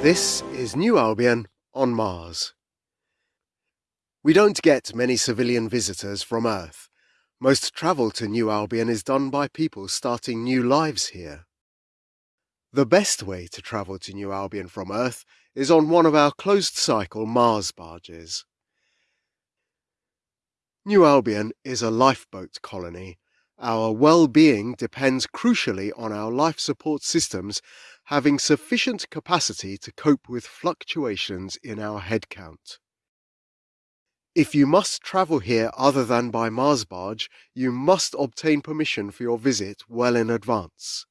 This is New Albion on Mars. We don't get many civilian visitors from Earth. Most travel to New Albion is done by people starting new lives here. The best way to travel to New Albion from Earth is on one of our closed-cycle Mars barges. New Albion is a lifeboat colony. Our well-being depends crucially on our life support systems having sufficient capacity to cope with fluctuations in our head count. If you must travel here other than by Mars barge, you must obtain permission for your visit well in advance.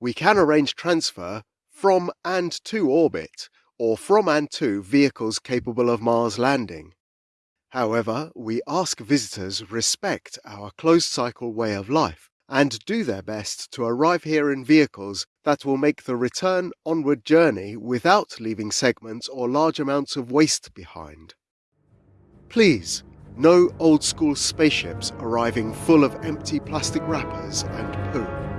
We can arrange transfer from and to orbit, or from and to vehicles capable of Mars landing. However, we ask visitors respect our closed cycle way of life and do their best to arrive here in vehicles that will make the return onward journey without leaving segments or large amounts of waste behind. Please, no old school spaceships arriving full of empty plastic wrappers and poo.